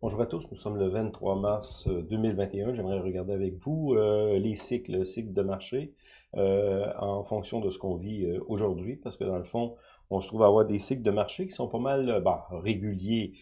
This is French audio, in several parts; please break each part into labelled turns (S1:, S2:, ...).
S1: Bonjour à tous, nous sommes le 23 mars 2021. Euh, J'aimerais regarder avec vous euh, les cycles, cycles de marché euh, en fonction de ce qu'on vit aujourd'hui, parce que dans le fond, on se trouve à avoir des cycles de marché qui sont pas mal bah, réguliers,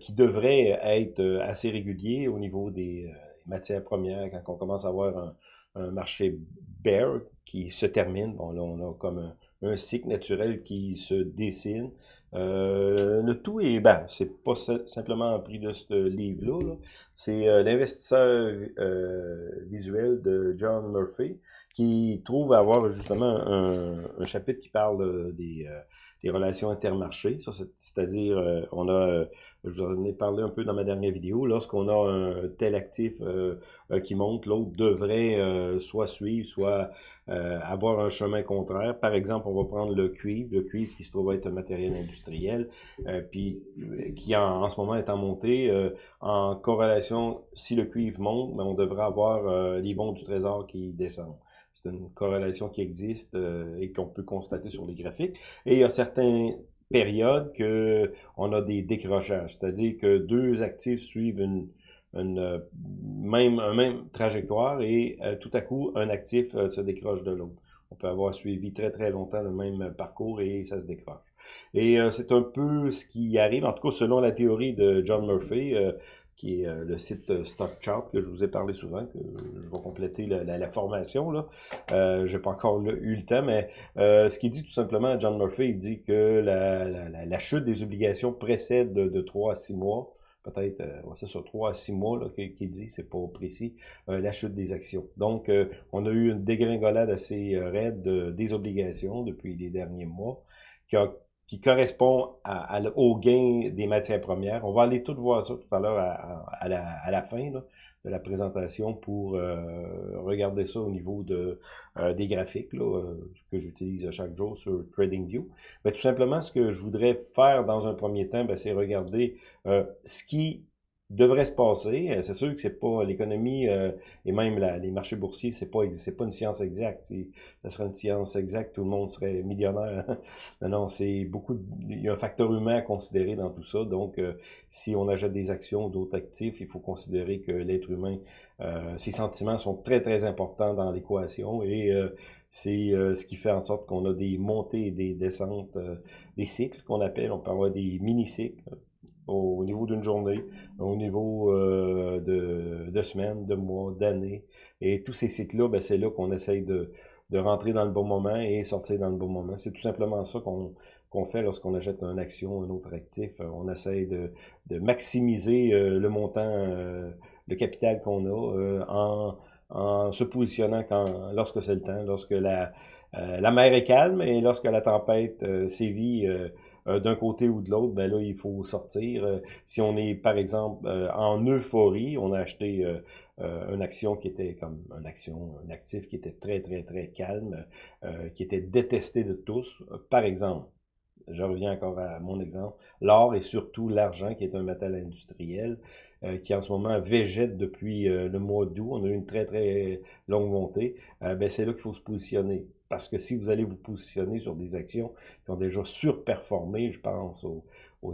S1: qui devraient être assez réguliers au niveau des matières premières, quand on commence à avoir un, un marché bear qui se termine. Bon, là, on a comme un, un cycle naturel qui se dessine. Euh, le tout est, ben, c'est pas simplement un prix de ce livre-là, c'est euh, l'investisseur euh, visuel de John Murphy qui trouve avoir justement un, un chapitre qui parle des, des relations intermarchés. C'est-à-dire, euh, on a, euh, je vous en ai parlé un peu dans ma dernière vidéo, lorsqu'on a un tel actif euh, qui monte, l'autre devrait soit suivre, soit avoir un chemin contraire. Par exemple, on va prendre le cuivre, le cuivre qui se trouve être un matériel industriel, puis qui en, en, ce moment est en montée. en corrélation, si le cuivre monte, ben, on devrait avoir les bons du trésor qui descendent. C'est une corrélation qui existe euh, et qu'on peut constater sur les graphiques. Et il y a certaines périodes que on a des décrochages, c'est-à-dire que deux actifs suivent une, euh, même, même trajectoire et euh, tout à coup, un actif se décroche de l'autre. On peut avoir suivi très très longtemps le même parcours et ça se décroche. Et c'est un peu ce qui arrive, en tout cas selon la théorie de John Murphy, qui est euh, le site euh, StockChart que je vous ai parlé souvent, que je vais compléter la, formation. là. Euh, j'ai pas encore eu le temps, mais euh, ce qu'il dit tout simplement, John Murphy, il dit que la, la chute des obligations précède de, de 3 à 6 mois peut-être, euh, c'est sur 3 à 6 mois qu'il dit, c'est pas précis, la chute des actions. Donc, on a eu une dégringolade assez raide des obligations depuis les derniers mois, qui a qui correspond au gain des matières premières. On va aller tout voir ça tout à l'heure à, la, à, la, fin de la présentation pour euh, regarder ça au niveau de euh, des graphiques là, euh, que j'utilise chaque jour sur TradingView. Mais tout simplement, ce que je voudrais faire dans un premier temps, ben, c'est regarder ce qui devrait se passer. Euh, c'est sûr que c'est pas l'économie euh, et même les marchés boursiers, c'est pas c'est pas une science exacte. Si ça serait une science exacte, tout le monde serait millionnaire. non, non, c'est beaucoup. il y a un facteur humain à considérer dans tout ça. Donc, euh, si on achète des actions, d'autres actifs, il faut considérer que l'être humain, ses sentiments sont très très importants dans l'équation et c'est ce qui fait en sorte qu'on a des montées et des descentes, des cycles qu'on appelle. On peut avoir des mini-cycles au niveau d'une journée, au niveau euh, de, semaines, de mois, d'années. Et tous ces cycles-là, ben, c'est là qu'on essaye de, de rentrer dans le bon moment et sortir dans le bon moment. C'est tout simplement ça qu'on qu'on fait lorsqu'on achète une action, un autre actif. On essaye de, de maximiser euh, le montant, euh, le capital qu'on a en, en se positionnant quand lorsque c'est le temps, lorsque la, la mer est calme et lorsque la tempête sévit euh, d'un côté ou de l'autre, ben là, il faut sortir. Euh, si on est, par exemple, euh, en euphorie, on a acheté une action qui était comme une action, un actif qui était très, très, très calme, qui était détesté de tous. Par exemple, je reviens encore à mon exemple, l'or et surtout l'argent, qui est un métal industriel, qui en ce moment végète depuis le mois d'août. On a eu une très, très longue montée. ben, c'est là qu'il faut se positionner. Parce que si vous allez vous positionner sur des actions qui ont déjà surperformé, je pense aux,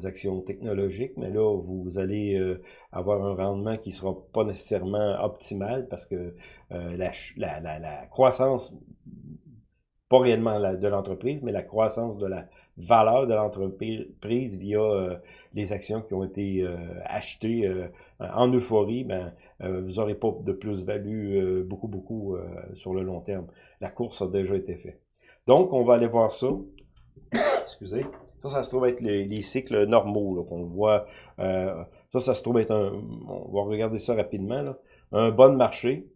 S1: actions technologiques, mais là, vous allez euh, avoir un rendement qui sera pas nécessairement optimal parce que euh, la, croissance pas réellement de l'entreprise, mais la croissance de la valeur de l'entreprise via euh, les actions qui ont été achetées en euphorie, ben, vous n'aurez pas de plus-value beaucoup, beaucoup sur le long terme. La course a déjà été faite. Donc, on va aller voir ça. Excusez. Ça, ça se trouve être les, cycles normaux qu'on voit. ça, ça se trouve être un... On va regarder ça rapidement. Là. Un bon marché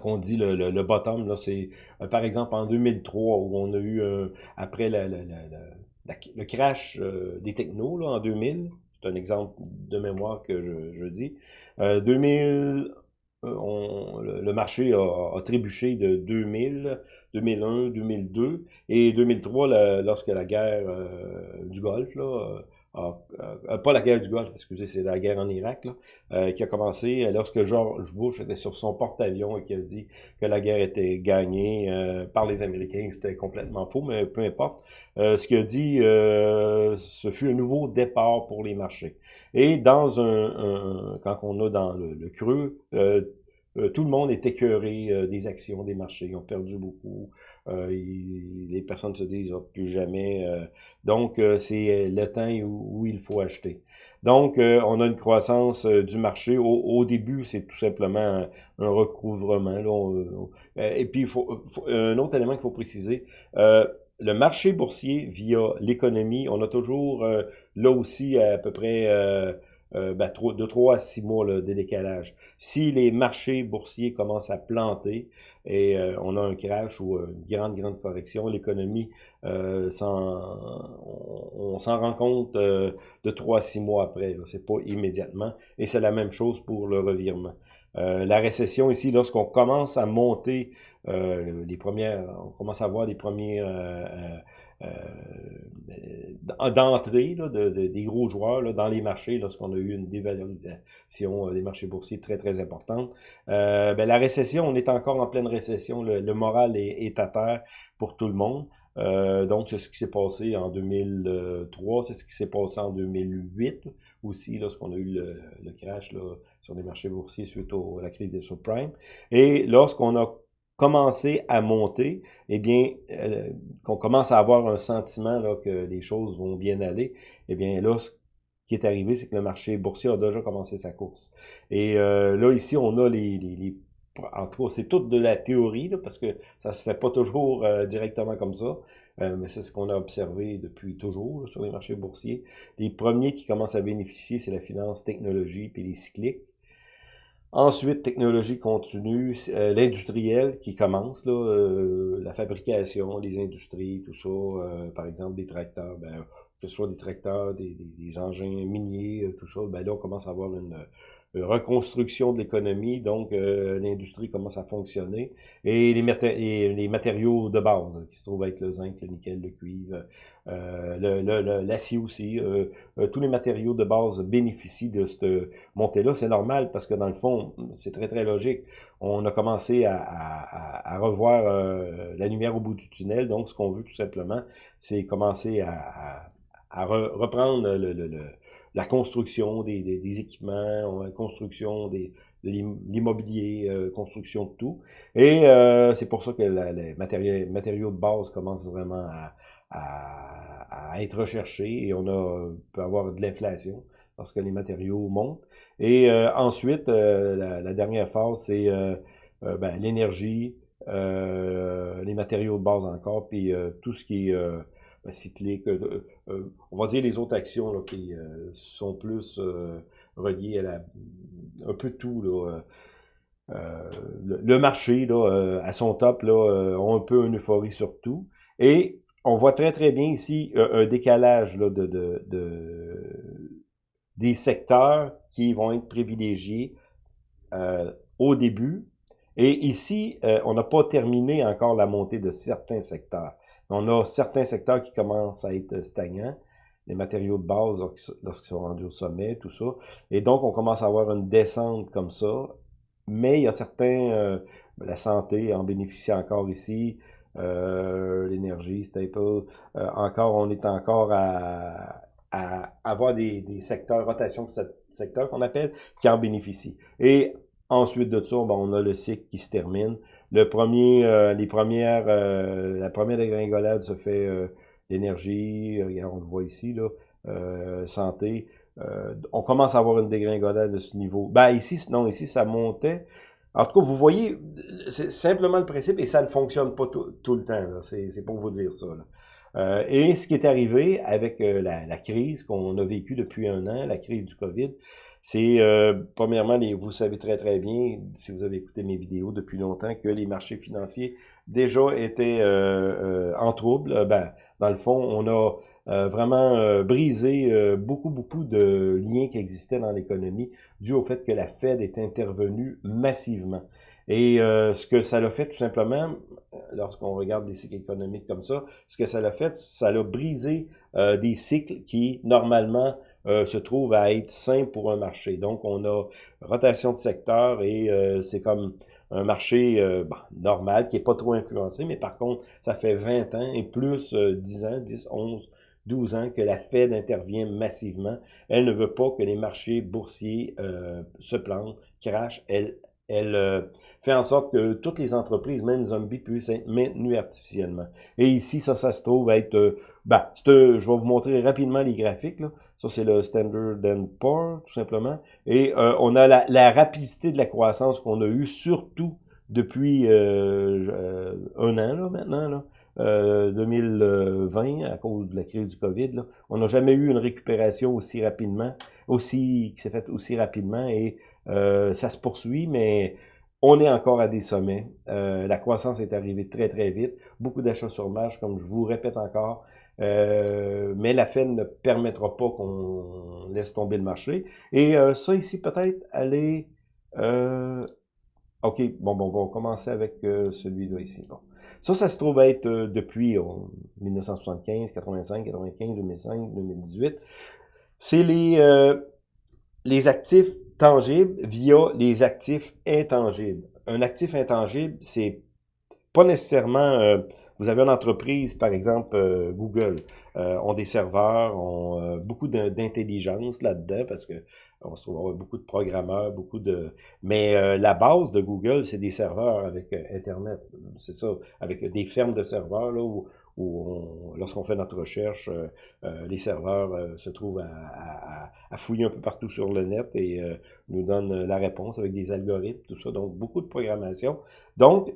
S1: quand on dit le, le, bottom, là, c'est euh, par exemple en 2003 où on a eu euh, après la, la, le crash euh, des technos là, en 2000. C'est un exemple de mémoire que je, je dis. 2000, on, le, marché a, a, trébuché de 2000, 2001, 2002 et 2003 lorsque la guerre du Golfe là, pas la guerre du Golfe, excusez, c'est la guerre en Irak, là, qui a commencé lorsque George Bush était sur son porte-avions et qui a dit que la guerre était gagnée par les Américains. C'était complètement faux, mais peu importe. ce qu'il a dit, ce fut un nouveau départ pour les marchés. Et dans un, quand on a dans le, le creux, euh, tout le monde est écœuré euh, des actions, des marchés. Ils ont perdu beaucoup. Euh, les personnes se disent oh, plus jamais. donc, c'est le temps où, il faut acheter. Donc, on a une croissance du marché. Au, début, c'est tout simplement un, recouvrement. et puis, faut, un autre élément qu'il faut préciser le marché boursier via l'économie, on a toujours là aussi à peu près euh, ben, de 3 à 6 mois là, de décalage. Si les marchés boursiers commencent à planter et euh, on a un crash ou une grande, grande correction, l'économie, euh, on, s'en rend compte euh, de 3 à 6 mois après. C'est pas immédiatement. Et c'est la même chose pour le revirement. la récession ici, lorsqu'on commence à monter les premières, on commence à voir les premiers euh, d'entrée de, des gros joueurs dans les marchés lorsqu'on a eu une dévalorisation euh, des marchés boursiers très, très importante. Euh, ben, la récession, on est encore en pleine récession. Le, moral est, à terre pour tout le monde. Euh, donc, c'est ce qui s'est passé en 2003, c'est ce qui s'est passé en 2008 aussi, lorsqu'on a eu le, crash sur les marchés boursiers suite au, à la crise des subprimes. Et lorsqu'on a commencer à monter, eh bien, euh, qu'on commence à avoir un sentiment là, que les choses vont bien aller, eh bien là, ce qui est arrivé, c'est que le marché boursier a déjà commencé sa course. Et euh, là, ici, on a les, les, les en tout cas, c'est toute de la théorie, parce que ça se fait pas toujours euh, directement comme ça, mais c'est ce qu'on a observé depuis toujours sur les marchés boursiers. Les premiers qui commencent à bénéficier, c'est la finance technologie puis les cycliques. Ensuite, technologie continue, euh, l'industriel qui commence, là, euh, la fabrication, les industries, tout ça, euh, par exemple des tracteurs, ben, que ce soit des tracteurs, des, des engins miniers, tout ça, ben là, on commence à avoir une, reconstruction de l'économie, donc euh, l'industrie commence à fonctionner, et les, matériaux de base, qui se trouvent être le zinc, le nickel, le cuivre, euh, l'acier aussi, euh, euh, tous les matériaux de base bénéficient de cette montée-là. C'est normal parce que dans le fond, c'est très très logique. On a commencé à, à, à revoir la lumière au bout du tunnel, donc ce qu'on veut tout simplement, c'est commencer à, à reprendre le, le, le la construction des, des, équipements, la construction des, de l'immobilier, euh, construction de tout. Et euh, c'est pour ça que les matériaux, matériaux de base commencent vraiment à, à, à, être recherchés et on a, peut avoir de l'inflation parce que les matériaux montent. Et euh, ensuite, la, la, dernière phase, c'est ben, l'énergie, les matériaux de base encore, puis tout ce qui est cyclique, euh, euh, on va dire les autres actions qui euh, sont plus reliées à un peu tout. Le, marché là, à son top là, un peu une euphorie sur tout. Et on voit très très bien ici un, décalage de, de, de, des secteurs qui vont être privilégiés au début et ici, euh, on n'a pas terminé encore la montée de certains secteurs. On a certains secteurs qui commencent à être stagnants, les matériaux de base lorsqu'ils sont rendus au sommet, tout ça. Et donc, on commence à avoir une descente comme ça. Mais il y a certains, euh, la santé en bénéficie encore ici, euh, l'énergie, staple, encore, on est encore à, avoir des, secteurs, rotation secteurs qu'on appelle, qui en bénéficient. Ensuite de ça, on a le cycle qui se termine. Le premier, euh, les premières, euh, la première dégringolade se fait euh, l'énergie, on le voit ici, là, santé. on commence à avoir une dégringolade de ce niveau. Ben ici, non, ici, ça montait. En tout cas, vous voyez, c'est simplement le principe et ça ne fonctionne pas tout, le temps. C'est pour vous dire ça. Et ce qui est arrivé avec la, la, crise qu'on a vécue depuis un an, la crise du COVID, c'est, euh, premièrement, les, vous savez très très bien, si vous avez écouté mes vidéos depuis longtemps, que les marchés financiers déjà étaient euh, euh, en trouble. Ben, Dans le fond, on a euh, vraiment euh, brisé euh, beaucoup, beaucoup de liens qui existaient dans l'économie dû au fait que la Fed est intervenue massivement. Et ce que ça l'a fait tout simplement, lorsqu'on regarde des cycles économiques comme ça, ce que ça l'a fait, ça l'a brisé des cycles qui, normalement, se trouvent à être sains pour un marché. Donc, on a rotation de secteur et c'est comme un marché euh, normal qui est pas trop influencé, mais par contre, ça fait 20 ans et plus 10 euh, ans, 10, 11, 12 ans que la Fed intervient massivement. Elle ne veut pas que les marchés boursiers euh, se plantent, crachent. Elle elle euh, fait en sorte que toutes les entreprises, même zombies, puissent être maintenues artificiellement. Et ici, ça, ça se trouve être... Euh, ben, je vais vous montrer rapidement les graphiques. Là. Ça, c'est le Standard Poor's, tout simplement. Et euh, on a la, la, rapidité de la croissance qu'on a eue, surtout depuis un an là, maintenant. Là. 2020 à cause de la crise du COVID. Là. On n'a jamais eu une récupération aussi rapidement, aussi qui s'est faite aussi rapidement et euh, ça se poursuit, mais on est encore à des sommets. Euh, la croissance est arrivée très, très vite. Beaucoup d'achats sur marge, comme je vous répète encore. Euh, mais la Fed ne permettra pas qu'on laisse tomber le marché. Et ça ici, peut-être, aller... OK, bon, bon, on va commencer avec celui-là ici. Bon. Ça, ça se trouve être depuis 1975, 85, 95, 2005, 2018. C'est les, les actifs tangible via les actifs intangibles. Un actif intangible, c'est pas nécessairement... Euh, vous avez une entreprise, par exemple euh, Google, euh, ont des serveurs, ont beaucoup d'intelligence là-dedans parce que on se trouve beaucoup de programmeurs, beaucoup de... Mais la base de Google, c'est des serveurs avec Internet. C'est ça, avec des fermes de serveurs là, où, où lorsqu'on fait notre recherche, euh, euh, les serveurs euh, se trouvent à, à, fouiller un peu partout sur le net et nous donnent la réponse avec des algorithmes, tout ça. Donc, beaucoup de programmation. Donc,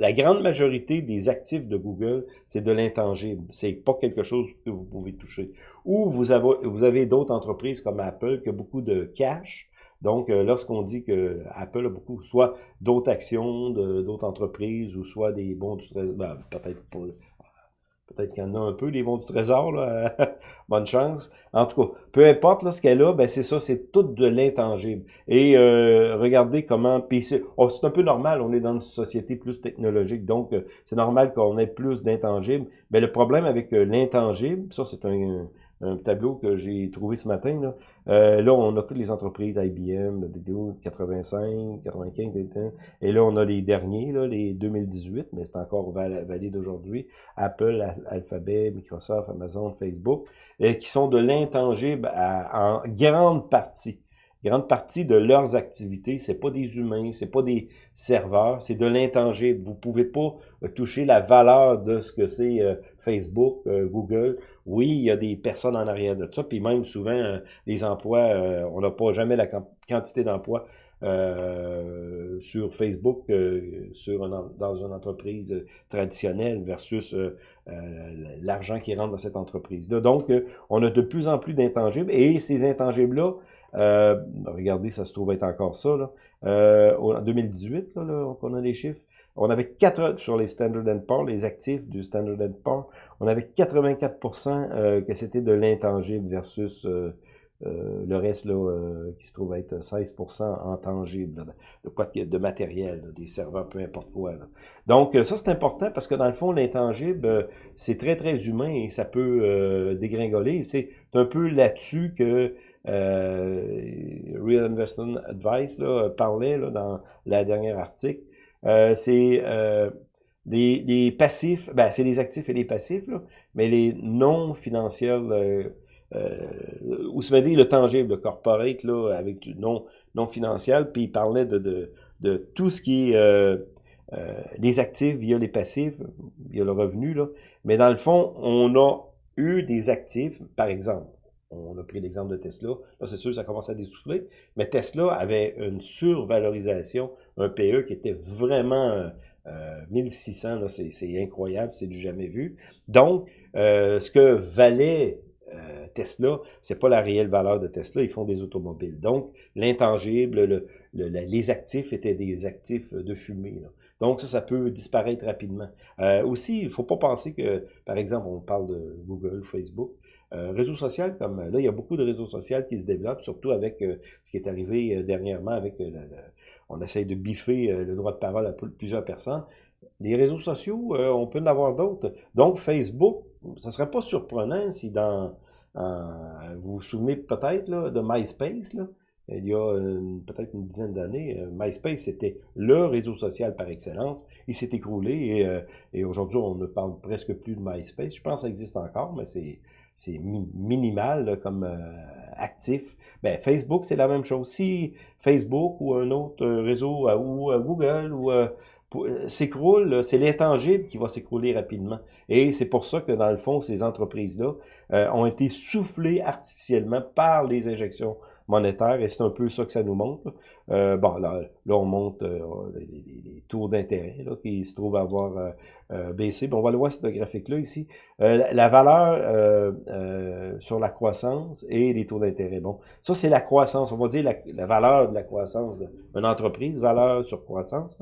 S1: la grande majorité des actifs de Google, c'est de l'intangible. C'est pas quelque chose que vous pouvez toucher. Ou vous avez, vous avez d'autres entreprises comme Apple qui a beaucoup de cash, donc, euh, lorsqu'on dit que Apple a beaucoup, soit d'autres actions d'autres entreprises, ou soit des bons du trésor, ben, peut-être pas, peut-être qu'il y en a un peu, des bons du trésor, là, bonne chance. En tout cas, peu importe là, ce qu'elle a, ben c'est ça, c'est tout de l'intangible. Et euh, regardez comment, oh, c'est un peu normal, on est dans une société plus technologique, donc euh, c'est normal qu'on ait plus d'intangibles. Mais le problème avec l'intangible, ça c'est un tableau que j'ai trouvé ce matin. Là. Euh, là, on a toutes les entreprises, IBM, BDO 85, 95, et là, on a les derniers, là, les 2018, mais c'est encore valide aujourd'hui. Apple, Alphabet, Microsoft, Amazon, Facebook, et qui sont de l'intangible en grande partie grande partie de leurs activités, c'est pas des humains, c'est pas des serveurs, c'est de l'intangible. Vous pouvez pas euh, toucher la valeur de ce que c'est euh, Facebook, euh, Google. Oui, il y a des personnes en arrière de ça, puis même souvent les emplois, on n'a pas jamais la quantité d'emplois sur Facebook sur dans une entreprise traditionnelle versus l'argent qui rentre dans cette entreprise-là. Donc, on a de plus en plus d'intangibles et ces intangibles-là, euh, regardez, ça se trouve être encore ça. Euh, en 2018, là, là, on a les chiffres. On avait 4 sur les Standard Poor's, les actifs du Standard Poor's, on avait 84% euh, que c'était de l'intangible versus euh, euh, le reste là, qui se trouve être 16% en tangible, de, quoi, de matériel, des serveurs, peu importe quoi. Donc ça, c'est important parce que dans le fond, l'intangible, c'est très, très humain et ça peut dégringoler. C'est un peu là-dessus que Real Investment Advice là, parlait là, dans la dernière article. C'est les, les, passifs, ben, c'est les actifs et les passifs, là, mais les non financiers euh, ou se dit le tangible, le corporate, là, avec du non, non financier, puis il parlait de, de, de tout ce qui est euh, euh, les actifs via les passifs, via le revenu, là. Mais dans le fond, on a eu des actifs, par exemple, on a pris l'exemple de Tesla, là c'est sûr ça commence à dessouffler, mais Tesla avait une survalorisation, un PE qui était vraiment euh, 1600, c'est incroyable, c'est du jamais vu. Donc, euh, ce que valait euh, Tesla, c'est pas la réelle valeur de Tesla, ils font des automobiles. Donc, l'intangible, le, les actifs étaient des actifs de fumée. Donc, ça, ça peut disparaître rapidement. Euh, aussi, il faut pas penser que, par exemple, on parle de Google, Facebook, euh, réseaux sociaux comme là, il y a beaucoup de réseaux sociaux qui se développent, surtout avec euh, ce qui est arrivé euh, dernièrement avec euh, on essaye de biffer le droit de parole à plusieurs personnes. Les réseaux sociaux, on peut en avoir d'autres. Donc Facebook, ça serait pas surprenant si dans vous vous souvenez peut-être de MySpace, là, il y a peut-être une dizaine d'années, MySpace c'était le réseau social par excellence. Il s'est écroulé et, et aujourd'hui on ne parle presque plus de MySpace. Je pense que ça existe encore, mais c'est c'est minimal comme euh, actif. Ben, Facebook, c'est la même chose. Si Facebook ou un autre euh, réseau, euh, ou Google, ou s'écroule, c'est l'intangible qui va s'écrouler rapidement. Et c'est pour ça que, dans le fond, ces entreprises-là ont été soufflées artificiellement par les injections monétaire, et c'est un peu ça que ça nous montre. Euh, bon, là, là, on monte euh, les, taux d'intérêt qui se trouvent avoir euh, euh, baissé. Bon, on va le voir, ce graphique-là ici. La, valeur sur la croissance et les taux d'intérêt. Bon, ça, c'est la croissance. On va dire la, valeur de la croissance d'une entreprise, valeur sur croissance.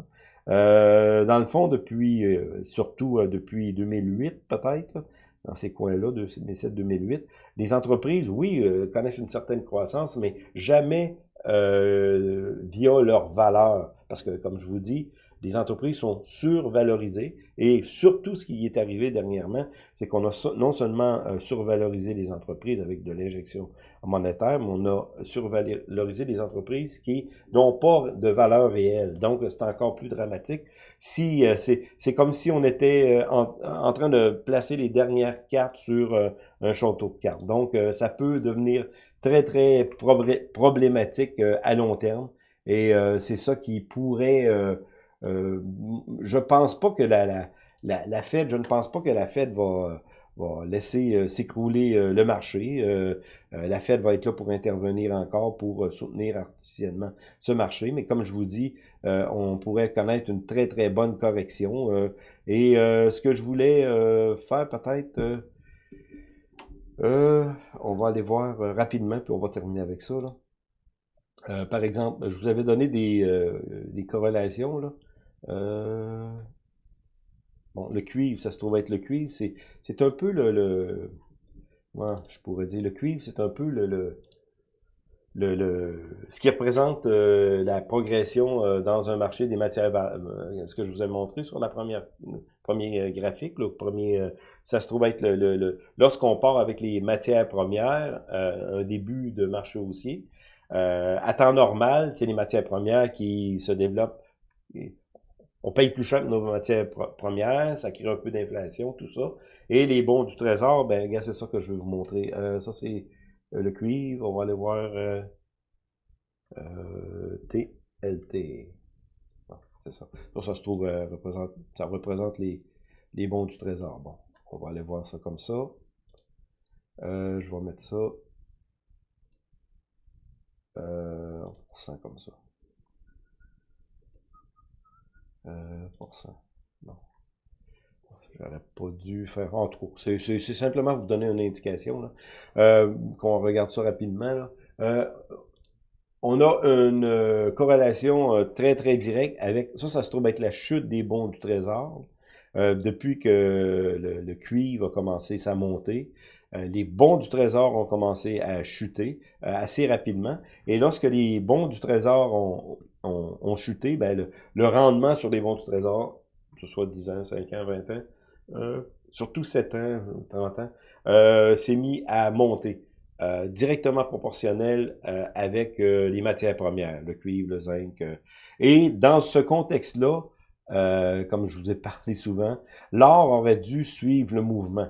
S1: dans le fond, depuis, surtout depuis 2008 peut-être, dans ces coins-là, 2007-2008. Les entreprises, oui, connaissent une certaine croissance, mais jamais euh, via leur valeur. Parce que, comme je vous dis, les entreprises sont survalorisées et surtout ce qui est arrivé dernièrement, c'est qu'on a non seulement euh, survalorisé les entreprises avec de l'injection monétaire, mais on a survalorisé les entreprises qui n'ont pas de valeur réelle. Donc, c'est encore plus dramatique. Si euh, C'est comme si on était euh, en, en, train de placer les dernières cartes sur un château de cartes. Donc, ça peut devenir très, très problématique à long terme. Et c'est ça qui pourrait euh, je pense pas que la, la, la, Fed, je ne pense pas que la Fed va, va laisser euh, s'écrouler euh, le marché. la Fed va être là pour intervenir encore pour soutenir artificiellement ce marché. Mais comme je vous dis, on pourrait connaître une très très bonne correction. et ce que je voulais faire peut-être, on va aller voir rapidement, puis on va terminer avec ça. Là. par exemple, je vous avais donné des, des corrélations. Là. Euh, bon, le cuivre, ça se trouve être le cuivre. C'est un peu le... le je pourrais dire le cuivre, c'est un peu le, le le, le, ce qui représente euh, la progression euh, dans un marché des matières, ce que je vous ai montré sur la première premier graphique, le premier, ça se trouve être le, le, lorsqu'on part avec les matières premières, un début de marché haussier. à temps normal, c'est les matières premières qui se développent on paye plus cher que nos matières premières, ça crée un peu d'inflation, tout ça. Et les bons du trésor, ben, c'est ça que je vais vous montrer. Euh, ça, c'est euh, le cuivre. On va aller voir euh, TLT. c'est ça. Ça, ça se trouve, représente, ça représente les, les bons du trésor. Bon, on va aller voir ça comme ça. je vais mettre ça euh, comme ça. Euh, pour ça. Non. J'aurais pas dû faire en trop. C'est simplement vous donner une indication. Euh, qu'on regarde ça rapidement. Euh, on a une corrélation très très directe avec ça, ça se trouve être la chute des bons du trésor. depuis que le, le, cuivre a commencé sa montée, les bons du trésor ont commencé à chuter assez rapidement. Et lorsque les bons du trésor ont, ont, chuté, ben le, rendement sur des bons du trésor, que ce soit 10 ans, 5 ans, 20 ans, euh, surtout 7 ans, 30 ans, euh, s'est mis à monter. Euh, directement proportionnel euh, avec les matières premières, le cuivre, le zinc. et dans ce contexte-là, comme je vous ai parlé souvent, l'or aurait dû suivre le mouvement.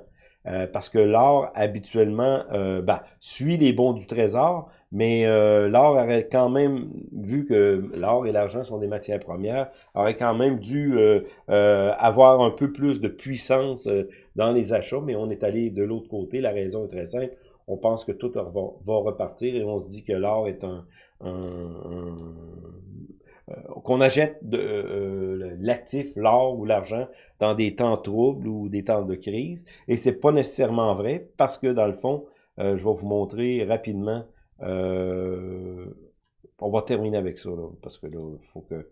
S1: parce que l'or, habituellement, ben, suit les bons du trésor, mais euh, l'or aurait quand même, vu que l'or et l'argent sont des matières premières, aurait quand même dû euh, euh, avoir un peu plus de puissance dans les achats, mais on est allé de l'autre côté. La raison est très simple. On pense que tout va, repartir et on se dit que l'or est un, qu'on achète de l'actif, l'or ou l'argent, dans des temps troubles ou des temps de crise. Et c'est pas nécessairement vrai parce que dans le fond, je vais vous montrer rapidement on va terminer avec ça, parce que là, faut que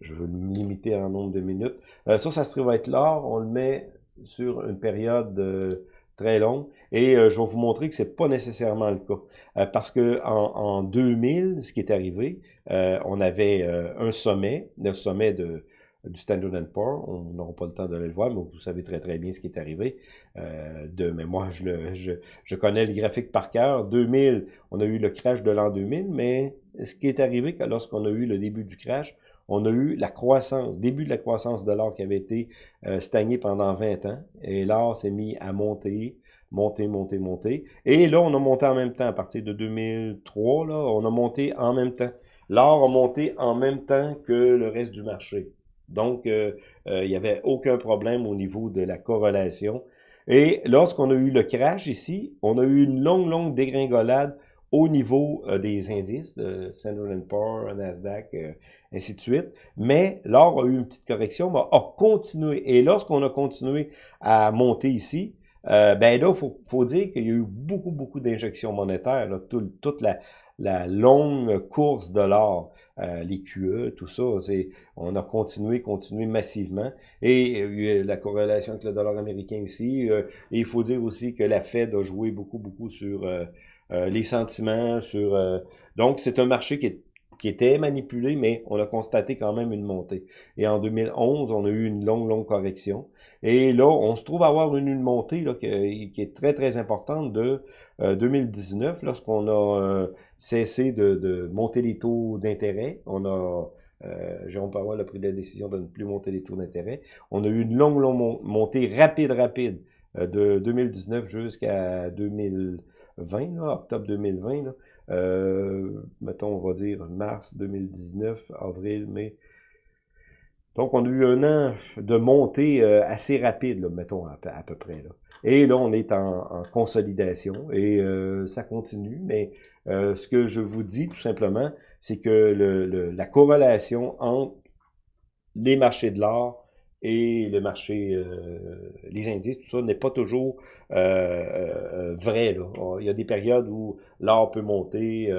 S1: je veux me limiter en nombre de minutes. Euh, ça, ça se trouve être l'or. On le met sur une période euh, très longue. Et euh, je vais vous montrer que c'est pas nécessairement le cas. parce que en, en, 2000, ce qui est arrivé, on avait un sommet, le sommet de du Standard Poor's. On n'aura pas le temps de le voir, mais vous savez très très bien ce qui est arrivé. Euh, de, mais moi, je, je, je, connais le graphique par cœur. 2000, on a eu le crash de l'an 2000, mais ce qui est arrivé lorsqu'on a eu le début du crash, on a eu la croissance, début de la croissance de l'or qui avait été euh, stagné pendant 20 ans. Et l'or s'est mis à monter, monter, monter, monter. Et là, on a monté en même temps. À partir de 2003, là, on a monté en même temps. L'or a monté en même temps que le reste du marché. Donc, euh, euh, il n'y avait aucun problème au niveau de la corrélation. Et lorsqu'on a eu le crash ici, on a eu une longue, longue dégringolade au niveau euh, des indices, de Standard Poor's, Nasdaq, ainsi de suite. Mais l'or a eu une petite correction, mais a continué. Et lorsqu'on a continué à monter ici, ben là, il faut, dire qu'il y a eu beaucoup, beaucoup d'injections monétaires, là, toute la, la longue course de l'or, euh, les QE, tout ça, c'est on a continué, continué massivement. Et euh, la corrélation avec le dollar américain aussi. Euh, et il faut dire aussi que la Fed a joué beaucoup, beaucoup sur euh, les sentiments, sur donc c'est un marché qui est qui était manipulé, mais on a constaté quand même une montée. Et en 2011, on a eu une longue, longue correction. Et là, on se trouve avoir une, une montée là, qui, est très, très importante de 2019, euh, lorsqu'on a euh, cessé de, monter les taux d'intérêt. On a... Euh, Jérôme Powell a pris la décision de ne plus monter les taux d'intérêt. On a eu une longue, longue montée rapide, rapide euh, de 2019 jusqu'à 2020, là, octobre 2020. Là. Euh, mettons, on va dire mars 2019, avril, mai. Donc, on a eu un an de montée euh, assez rapide, mettons, à, peu près. Là. Et là, on est en, consolidation et euh, ça continue. Mais ce que je vous dis, tout simplement, c'est que la corrélation entre les marchés de l'or et le marché, euh, les indices, tout ça n'est pas toujours euh, euh, vrai. Là. Il y a des périodes où l'or peut monter.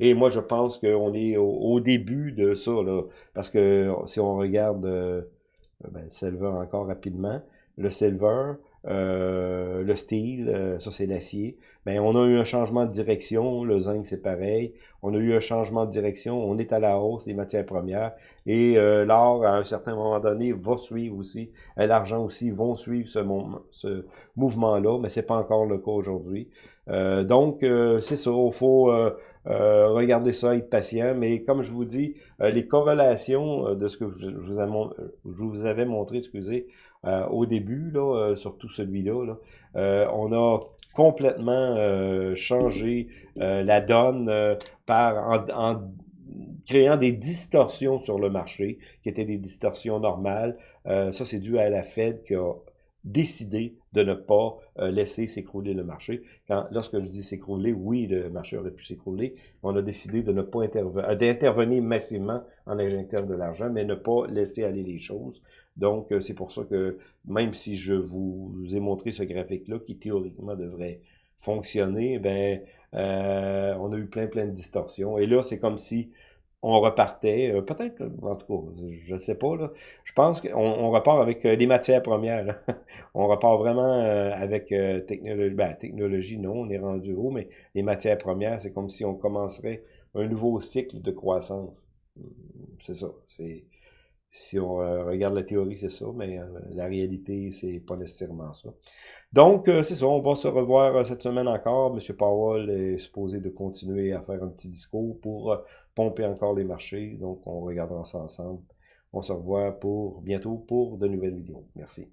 S1: et moi, je pense qu'on est au, début de ça. Là, parce que si on regarde ben, le silver encore rapidement, le silver, euh, le steel, euh, ça c'est l'acier. Mais on a eu un changement de direction, le zinc c'est pareil. On a eu un changement de direction, on est à la hausse des matières premières. Et euh, l'or, à un certain moment donné, va suivre aussi. L'argent aussi vont suivre ce, mouvement-là, mais c'est pas encore le cas aujourd'hui. donc, c'est ça, il faut regarder ça, être patient. Mais comme je vous dis, les corrélations de ce que je, vous, avais montré, excusez, au début, là, surtout celui-là. Euh, on a complètement euh, changé euh, la donne par en, créant des distorsions sur le marché, qui étaient des distorsions normales. ça, c'est dû à la Fed qui a décidé de ne pas laisser s'écrouler le marché. Quand, lorsque je dis s'écrouler, oui, le marché aurait pu s'écrouler. On a décidé de ne pas intervenir, d'intervenir massivement en injectant de l'argent, mais ne pas laisser aller les choses. Donc, euh, c'est pour ça que même si je vous ai montré ce graphique-là, qui théoriquement devrait fonctionner, ben euh, on a eu plein, plein de distorsions. Et là, c'est comme si on repartait, euh, peut-être, en tout cas, je sais pas, je pense qu'on on repart avec les matières premières. on repart vraiment avec technologie, ben, technologie, non, on est rendu haut, mais les matières premières, c'est comme si on commencerait un nouveau cycle de croissance. C'est ça, c'est si on euh, regarde la théorie, c'est ça, mais euh, la réalité, c'est pas nécessairement ça. Donc, euh, c'est ça, on va se revoir cette semaine encore. M. Powell est supposé de continuer à faire un petit discours pour pomper encore les marchés. Donc, on regardera ça ensemble. On se revoit pour bientôt pour de nouvelles vidéos. Merci.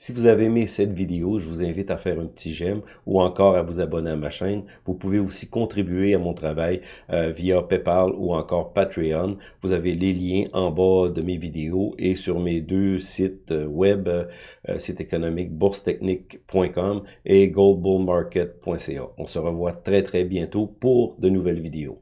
S1: Si vous avez aimé cette vidéo, je vous invite à faire un petit j'aime ou encore à vous abonner à ma chaîne. Vous pouvez aussi contribuer à mon travail euh, via PayPal ou encore Patreon. Vous avez les liens en bas de mes vidéos et sur mes deux sites euh, web, euh, site économique boursetechnique.com et goldbullmarket.ca. On se revoit très très bientôt pour de nouvelles vidéos.